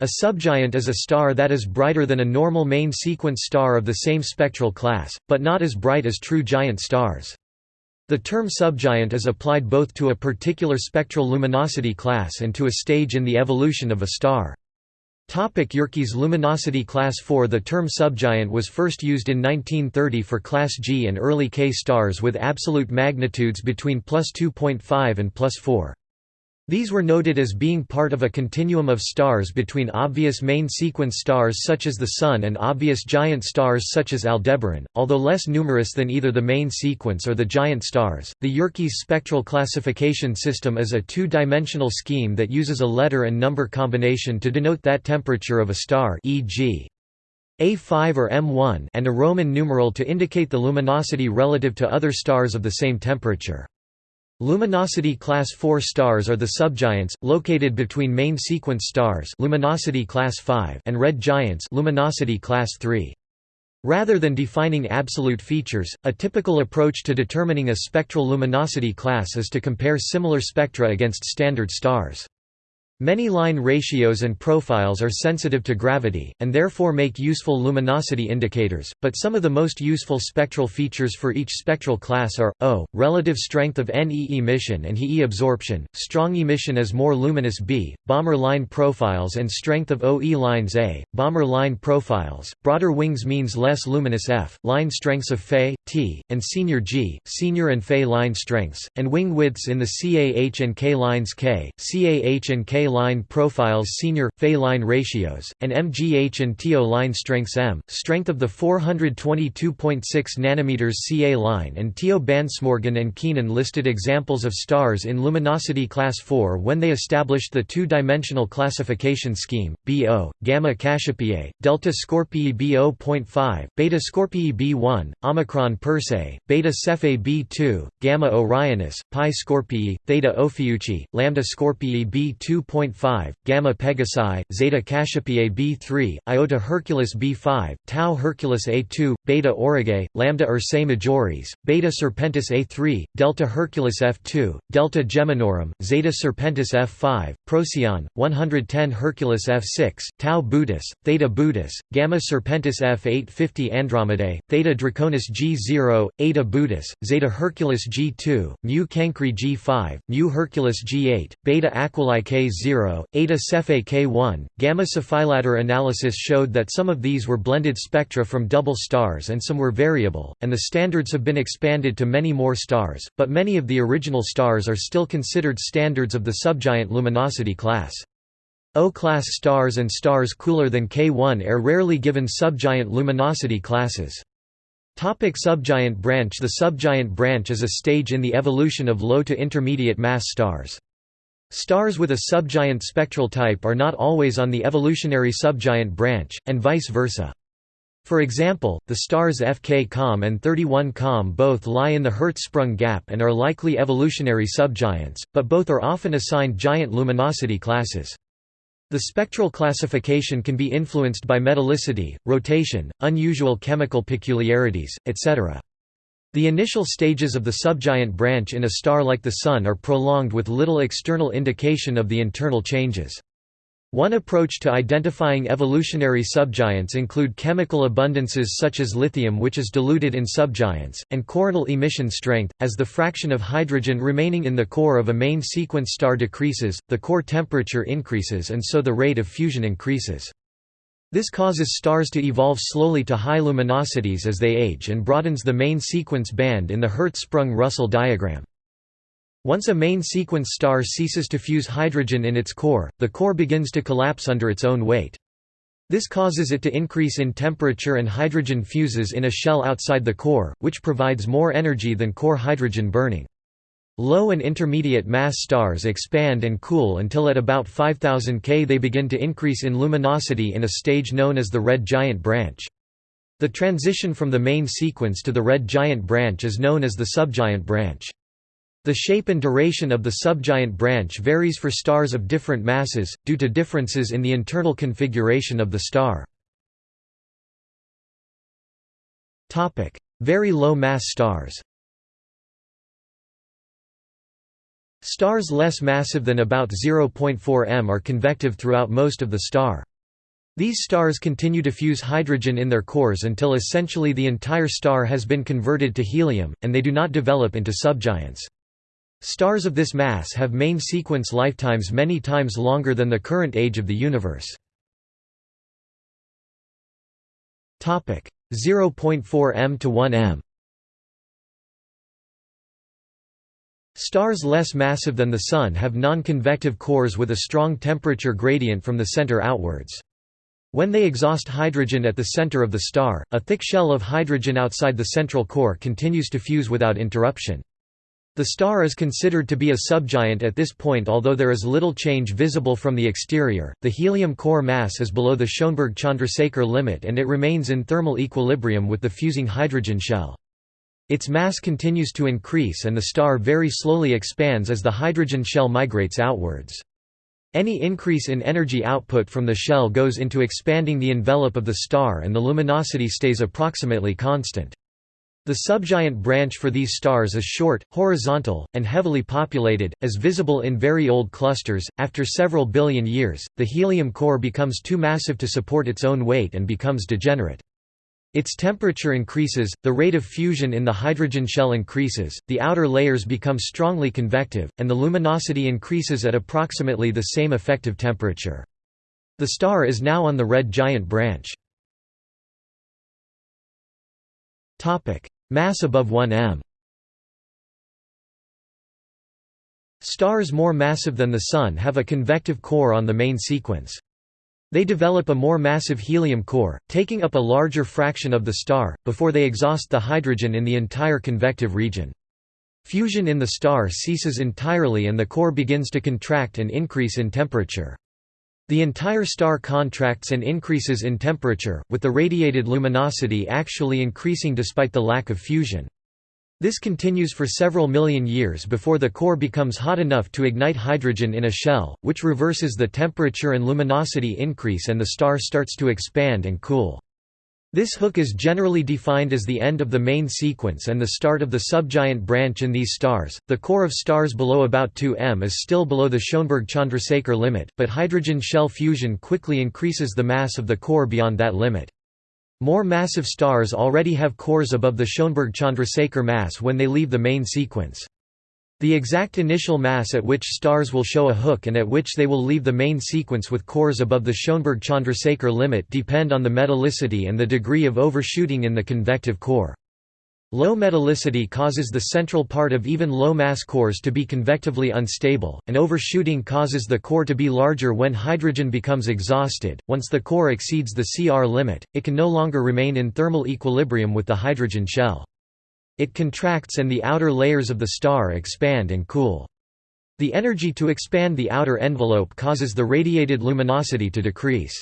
A subgiant is a star that is brighter than a normal main sequence star of the same spectral class, but not as bright as true giant stars. The term subgiant is applied both to a particular spectral luminosity class and to a stage in the evolution of a star. Topic Yerkes luminosity class 4 The term subgiant was first used in 1930 for class G and early K stars with absolute magnitudes between plus 2.5 and plus 4. These were noted as being part of a continuum of stars between obvious main sequence stars such as the Sun and obvious giant stars such as Aldebaran, although less numerous than either the main sequence or the giant stars. The Yerkes spectral classification system is a two-dimensional scheme that uses a letter and number combination to denote that temperature of a star, e.g. A5 or M1, and a Roman numeral to indicate the luminosity relative to other stars of the same temperature. Luminosity class 4 stars are the subgiants located between main sequence stars, luminosity class 5, and red giants, luminosity class 3. Rather than defining absolute features, a typical approach to determining a spectral luminosity class is to compare similar spectra against standard stars. Many line ratios and profiles are sensitive to gravity, and therefore make useful luminosity indicators, but some of the most useful spectral features for each spectral class are, O, relative strength of Ne emission and He absorption, strong emission is more luminous B, Balmer line profiles and strength of OE lines A, Balmer line profiles, broader wings means less luminous F, line strengths of Fe, T, and senior G, senior and Fe line strengths, and wing widths in the CAH and K lines K, CAH and K line profiles senior, Fe line ratios, and MGH and TO line strengths M, strength of the 422.6 nm CA line and TO bands Morgan and Keenan listed examples of stars in luminosity class 4 when they established the two-dimensional classification scheme, BO, Gamma Cassiopeiae, Delta Scorpii B0.5, Beta Scorpii B1, Omicron Persei, Beta Cephei B2, Gamma Orionis, Pi Scorpii, Theta Ophiuchi, Lambda Scorpii B2. 5, Gamma Pegasi, Zeta Cassiopeiae B3, Iota Herculis B5, Tau Herculis A2, Beta Aurigae, Lambda Ursae Majoris, Beta Serpentis A3, Delta Herculis F2, Delta Geminorum, Zeta Serpentis F5, Procyon, 110 Herculis F6, Tau Bootis, Theta Bootis, Gamma Serpentis F850 Andromedae, Theta Draconis G0, Eta Bootis, Zeta Herculis G2, Mu Cancri G5, Mu Herculis G8, Beta Aquilae K0, Eta Cephei K1. Gamma Cephei later analysis showed that some of these were blended spectra from double stars and some were variable, and the standards have been expanded to many more stars, but many of the original stars are still considered standards of the subgiant luminosity class. O-class stars and stars cooler than K1 are rarely given subgiant luminosity classes. Topic subgiant branch The subgiant branch is a stage in the evolution of low to intermediate mass stars. Stars with a subgiant spectral type are not always on the evolutionary subgiant branch, and vice versa. For example, the stars FK Com and 31 Com both lie in the Hertzsprung gap and are likely evolutionary subgiants, but both are often assigned giant luminosity classes. The spectral classification can be influenced by metallicity, rotation, unusual chemical peculiarities, etc. The initial stages of the subgiant branch in a star like the Sun are prolonged with little external indication of the internal changes. One approach to identifying evolutionary subgiants include chemical abundances such as lithium which is diluted in subgiants, and coronal emission strength. As the fraction of hydrogen remaining in the core of a main sequence star decreases, the core temperature increases and so the rate of fusion increases. This causes stars to evolve slowly to high luminosities as they age and broadens the main sequence band in the Hertzsprung-Russell diagram. Once a main sequence star ceases to fuse hydrogen in its core, the core begins to collapse under its own weight. This causes it to increase in temperature and hydrogen fuses in a shell outside the core, which provides more energy than core hydrogen burning. Low and intermediate mass stars expand and cool until at about 5000 K they begin to increase in luminosity in a stage known as the red giant branch. The transition from the main sequence to the red giant branch is known as the subgiant branch. The shape and duration of the subgiant branch varies for stars of different masses, due to differences in the internal configuration of the star. Very low mass stars Stars less massive than about 0.4 m are convective throughout most of the star. These stars continue to fuse hydrogen in their cores until essentially the entire star has been converted to helium, and they do not develop into subgiants. Stars of this mass have main sequence lifetimes many times longer than the current age of the universe. 0.4 m to 1 m Stars less massive than the Sun have non-convective cores with a strong temperature gradient from the center outwards. When they exhaust hydrogen at the center of the star, a thick shell of hydrogen outside the central core continues to fuse without interruption. The star is considered to be a subgiant at this point although there is little change visible from the exterior. The helium core mass is below the Schoenberg-Chandrasekhar limit and it remains in thermal equilibrium with the fusing hydrogen shell. Its mass continues to increase and the star very slowly expands as the hydrogen shell migrates outwards. Any increase in energy output from the shell goes into expanding the envelope of the star and the luminosity stays approximately constant. The subgiant branch for these stars is short, horizontal, and heavily populated, as visible in very old clusters. After several billion years, the helium core becomes too massive to support its own weight and becomes degenerate. Its temperature increases, the rate of fusion in the hydrogen shell increases, the outer layers become strongly convective, and the luminosity increases at approximately the same effective temperature. The star is now on the red giant branch. Mass above 1 m Stars more massive than the Sun have a convective core on the main sequence. They develop a more massive helium core, taking up a larger fraction of the star, before they exhaust the hydrogen in the entire convective region. Fusion in the star ceases entirely and the core begins to contract and increase in temperature. The entire star contracts and increases in temperature, with the radiated luminosity actually increasing despite the lack of fusion. This continues for several million years before the core becomes hot enough to ignite hydrogen in a shell, which reverses the temperature and luminosity increase and the star starts to expand and cool. This hook is generally defined as the end of the main sequence and the start of the subgiant branch in these stars. The core of stars below about 2 m is still below the Schoenberg-Chandrasekhar limit, but hydrogen shell fusion quickly increases the mass of the core beyond that limit. More massive stars already have cores above the Schoenberg-Chandrasekhar mass when they leave the main sequence. The exact initial mass at which stars will show a hook and at which they will leave the main sequence with cores above the Schoenberg-Chandrasekhar limit depend on the metallicity and the degree of overshooting in the convective core. Low metallicity causes the central part of even low-mass cores to be convectively unstable, and overshooting causes the core to be larger when hydrogen becomes exhausted. Once the core exceeds the CR limit, it can no longer remain in thermal equilibrium with the hydrogen shell. It contracts and the outer layers of the star expand and cool. The energy to expand the outer envelope causes the radiated luminosity to decrease.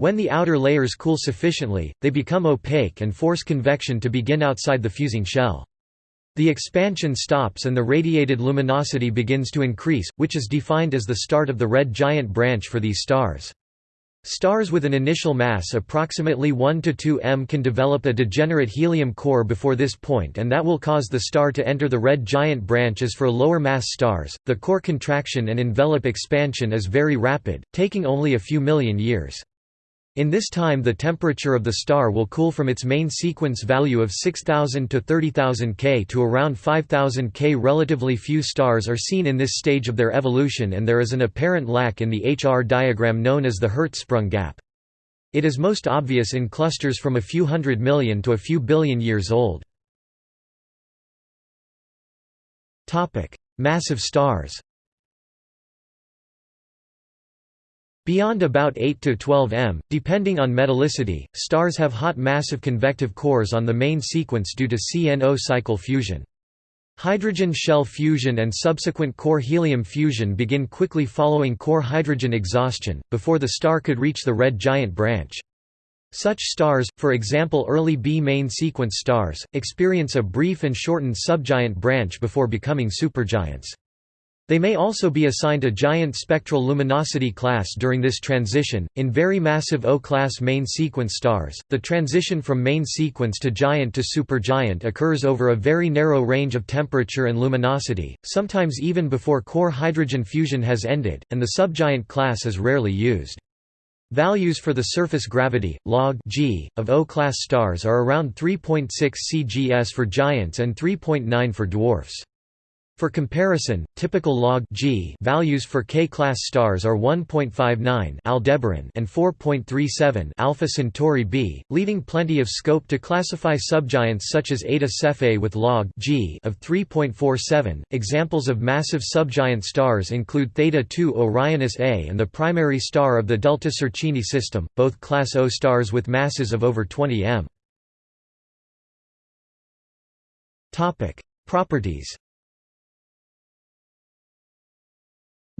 When the outer layers cool sufficiently, they become opaque and force convection to begin outside the fusing shell. The expansion stops and the radiated luminosity begins to increase, which is defined as the start of the red giant branch for these stars. Stars with an initial mass approximately 1 to 2 m can develop a degenerate helium core before this point and that will cause the star to enter the red giant branch as for lower mass stars. The core contraction and envelope expansion is very rapid, taking only a few million years. In this time the temperature of the star will cool from its main sequence value of 6000 to 30,000 K to around 5000 K. Relatively few stars are seen in this stage of their evolution and there is an apparent lack in the HR diagram known as the Hertzsprung gap. It is most obvious in clusters from a few hundred million to a few billion years old. Massive stars Beyond about 8 to 12 m, depending on metallicity, stars have hot massive convective cores on the main sequence due to CNO cycle fusion. Hydrogen shell fusion and subsequent core helium fusion begin quickly following core hydrogen exhaustion, before the star could reach the red giant branch. Such stars, for example early B main sequence stars, experience a brief and shortened subgiant branch before becoming supergiants. They may also be assigned a giant spectral luminosity class during this transition. In very massive O-class main sequence stars, the transition from main sequence to giant to supergiant occurs over a very narrow range of temperature and luminosity, sometimes even before core hydrogen fusion has ended, and the subgiant class is rarely used. Values for the surface gravity, log g, of O-class stars are around 3.6 cgs for giants and 3.9 for dwarfs. For comparison, typical log G values for K-class stars are 1.59 Aldebaran and 4.37 Alpha Centauri b, leaving plenty of scope to classify subgiants such as Eta Cephei with log G of 3.47. Examples of massive subgiant stars include Theta 2 Orionis A and the primary star of the Delta Circini system, both class O stars with masses of over 20 m. Topic: Properties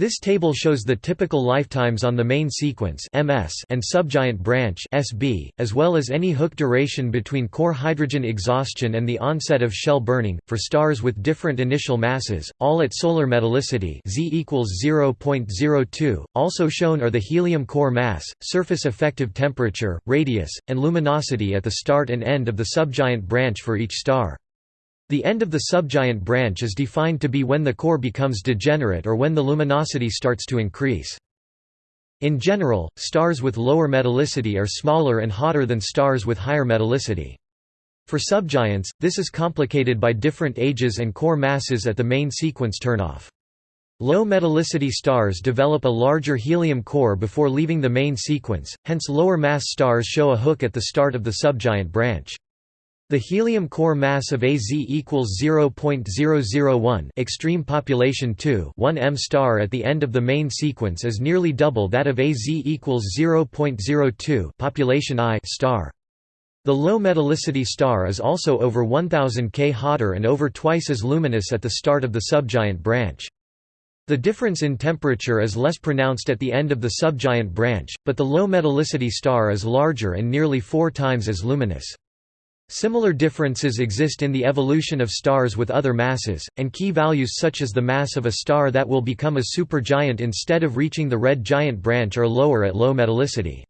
This table shows the typical lifetimes on the main sequence MS and subgiant branch SB, as well as any hook duration between core hydrogen exhaustion and the onset of shell burning, for stars with different initial masses, all at solar metallicity Z equals 0.02. Also shown are the helium core mass, surface effective temperature, radius, and luminosity at the start and end of the subgiant branch for each star. The end of the subgiant branch is defined to be when the core becomes degenerate or when the luminosity starts to increase. In general, stars with lower metallicity are smaller and hotter than stars with higher metallicity. For subgiants, this is complicated by different ages and core masses at the main sequence turnoff. Low metallicity stars develop a larger helium core before leaving the main sequence, hence lower mass stars show a hook at the start of the subgiant branch. The helium core mass of AZ equals 0.001 extreme population 2 1 m star at the end of the main sequence is nearly double that of AZ equals 0.02 population I star. The low metallicity star is also over 1000 K hotter and over twice as luminous at the start of the subgiant branch. The difference in temperature is less pronounced at the end of the subgiant branch, but the low metallicity star is larger and nearly four times as luminous. Similar differences exist in the evolution of stars with other masses, and key values such as the mass of a star that will become a supergiant instead of reaching the red giant branch are lower at low metallicity.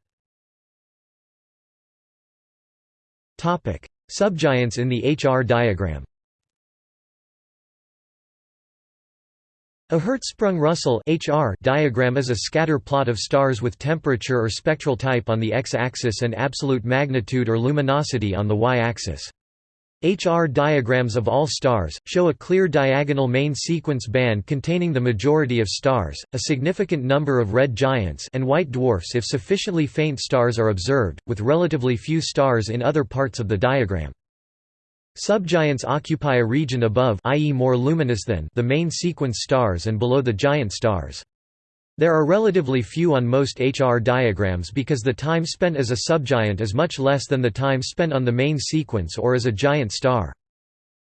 Subgiants in the HR diagram A Hertzsprung-Russell diagram is a scatter plot of stars with temperature or spectral type on the x-axis and absolute magnitude or luminosity on the y-axis. HR diagrams of all stars, show a clear diagonal main sequence band containing the majority of stars, a significant number of red giants and white dwarfs if sufficiently faint stars are observed, with relatively few stars in other parts of the diagram. Subgiants occupy a region above i.e. more luminous than the main sequence stars and below the giant stars. There are relatively few on most HR diagrams because the time spent as a subgiant is much less than the time spent on the main sequence or as a giant star.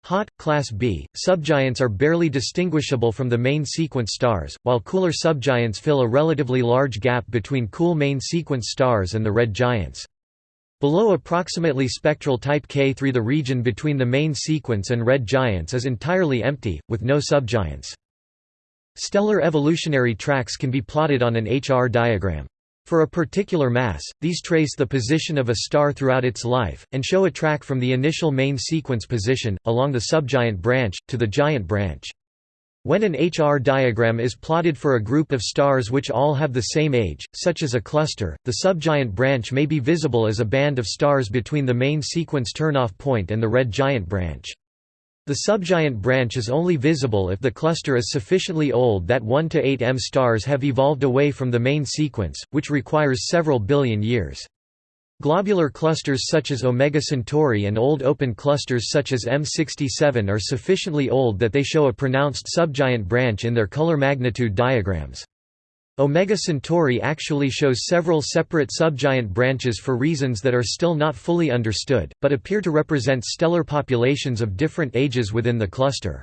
Hot, class B, subgiants are barely distinguishable from the main sequence stars, while cooler subgiants fill a relatively large gap between cool main sequence stars and the red giants. Below approximately spectral type K3 the region between the main sequence and red giants is entirely empty, with no subgiants. Stellar evolutionary tracks can be plotted on an HR diagram. For a particular mass, these trace the position of a star throughout its life, and show a track from the initial main sequence position, along the subgiant branch, to the giant branch. When an HR diagram is plotted for a group of stars which all have the same age, such as a cluster, the subgiant branch may be visible as a band of stars between the main sequence turnoff point and the red giant branch. The subgiant branch is only visible if the cluster is sufficiently old that 1 to 8 M stars have evolved away from the main sequence, which requires several billion years. Globular clusters such as Omega Centauri and old open clusters such as M67 are sufficiently old that they show a pronounced subgiant branch in their color magnitude diagrams. Omega Centauri actually shows several separate subgiant branches for reasons that are still not fully understood, but appear to represent stellar populations of different ages within the cluster.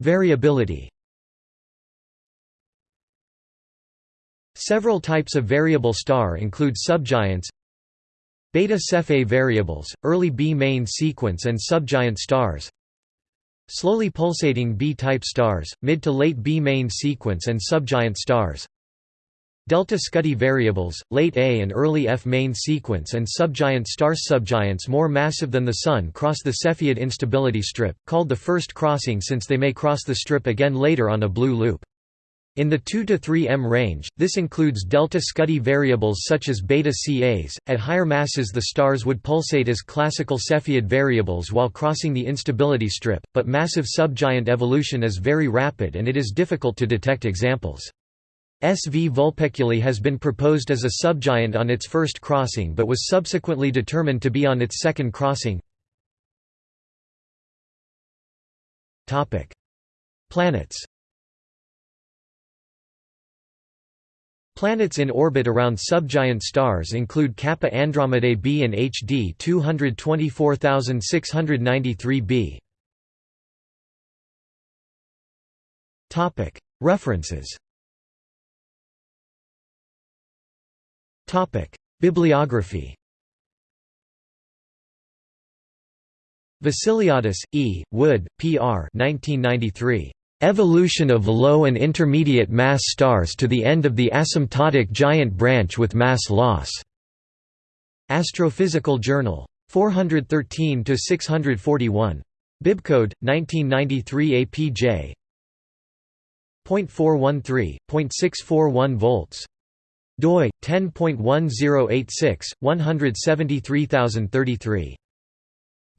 Variability Several types of variable star include subgiants Beta Cephei variables, early B main sequence and subgiant stars Slowly pulsating B-type stars, mid to late B main sequence and subgiant stars Delta Scuti variables, late A and early F main sequence and subgiant stars subgiants more massive than the Sun cross the Cepheid instability strip, called the first crossing since they may cross the strip again later on a blue loop. In the 2 to 3 m range, this includes delta Scuti variables such as beta Cas. At higher masses, the stars would pulsate as classical Cepheid variables while crossing the instability strip, but massive subgiant evolution is very rapid and it is difficult to detect examples. SV Vulpeculae has been proposed as a subgiant on its first crossing but was subsequently determined to be on its second crossing. Planets Planets in orbit around subgiant stars include Kappa Andromedae b and HD 224693b. Topic References Bibliography Vassiliadis, E., Wood, P. R. 1993. Evolution of low and intermediate mass stars to the end of the asymptotic giant branch with mass loss. Astrophysical Journal. 413 to 641. Bibcode 1993 APJ. .413.641 volts. doi 10.1086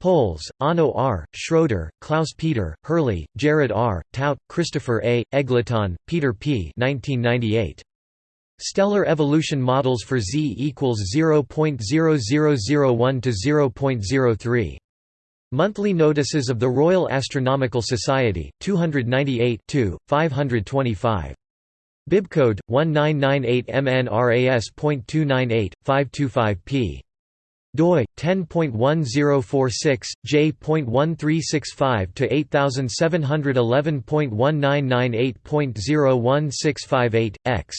173033. Pols, Onno R., Schroeder, Klaus Peter, Hurley, Jared R., Tout, Christopher A., Eggleton, Peter P. 1998. Stellar evolution models for Z equals 0.0001 to 0.03. Monthly Notices of the Royal Astronomical Society, 298 525. Bibcode 1998 MNRAS.298 525 p doi 10.1046 j.1365 to 8711.1998.01658 x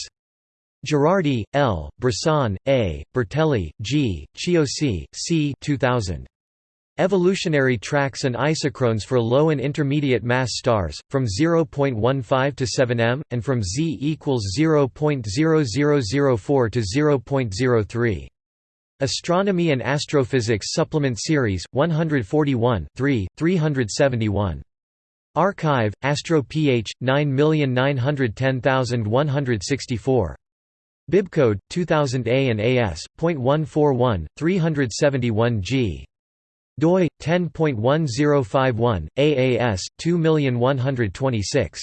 Girardi, L., Bressan, A., Bertelli, G., Chiosi, C. 2000. Evolutionary tracks and isochrones for low and intermediate mass stars, from 0.15 to 7 m, and from z equals 0.0004 to 0.03. Astronomy and Astrophysics Supplement Series, 141 3, 371. Archive, Astro Ph, 9910164. Bibcode, 2000A and AS, .141, 371 G. doi, 10.1051, AAS, 21126.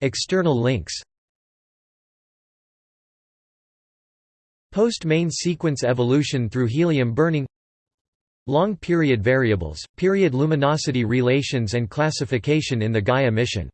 External links Post-main sequence evolution through helium burning Long period variables, period luminosity relations and classification in the Gaia mission